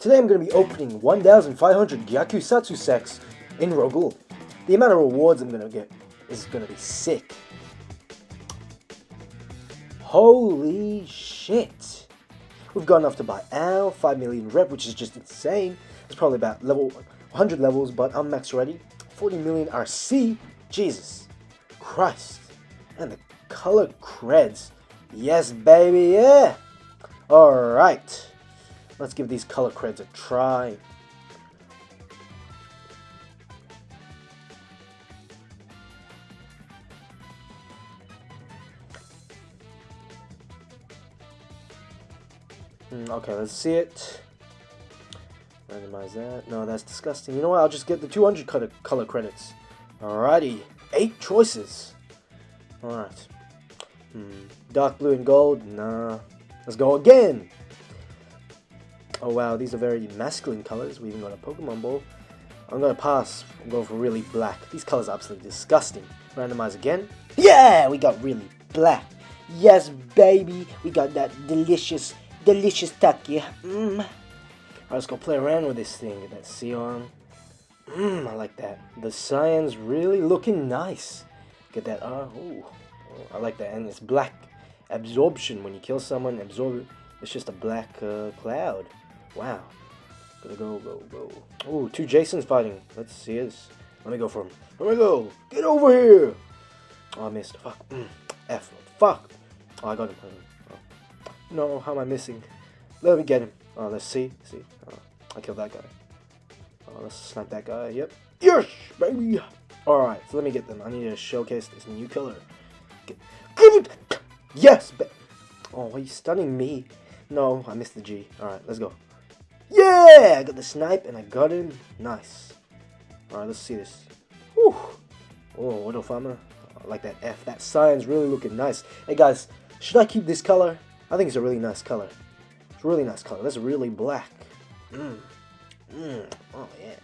Today I'm going to be opening 1,500 Gyakusatsu sets in Ro Ghoul. The amount of rewards I'm going to get is going to be sick. Holy shit! We've got enough to buy Al, 5 million rep, which is just insane. It's probably about level 100 levels, but I'm max ready. 40 million RC, Jesus Christ. And the color creds. Yes, baby, yeah! Alright. Let's give these color creds a try. Mm, okay, let's see it. Randomize that. No, that's disgusting. You know what? I'll just get the 200 color, color credits. Alrighty. Eight choices. Alright. Hmm. Dark blue and gold? Nah. Let's go again. Oh wow, these are very masculine colors. We even got a Pokemon Ball. I'm gonna pass and go for really black. These colors are absolutely disgusting. Randomize again. Yeah, we got really black. Yes, baby, we got that delicious, delicious Taki. Mmm. Alright, let's go play around with this thing. Get that Sion. Mmm, I like that. The Cyan's really looking nice. Get that R. Uh, ooh, I like that. And it's black absorption. When you kill someone, absorb it. It's just a black uh, cloud. Wow. Gotta go, go, go. Oh, two Jasons fighting. Let's see this. Let me go for him. Let me go. Get over here. Oh, I missed. Fuck. Mm. F. Fuck. Oh, I got him. Oh. No, how am I missing? Let me get him. Oh, let's see. See. Oh, I killed that guy. Oh, let's snipe that guy. Yep. Yes, baby. Alright, so let me get them. I need to showcase this new killer. Get, it. Yes. Oh, are you stunning me? No, I missed the G. Alright, let's go. Yeah! I got the snipe and I got him. Nice. Alright, let's see this. Whew. Oh, what a Farmer. I like that F. That Cyan's really looking nice. Hey guys, should I keep this color? I think it's a really nice color. It's a really nice color. That's really black. Mmm. Mmm. Oh yeah.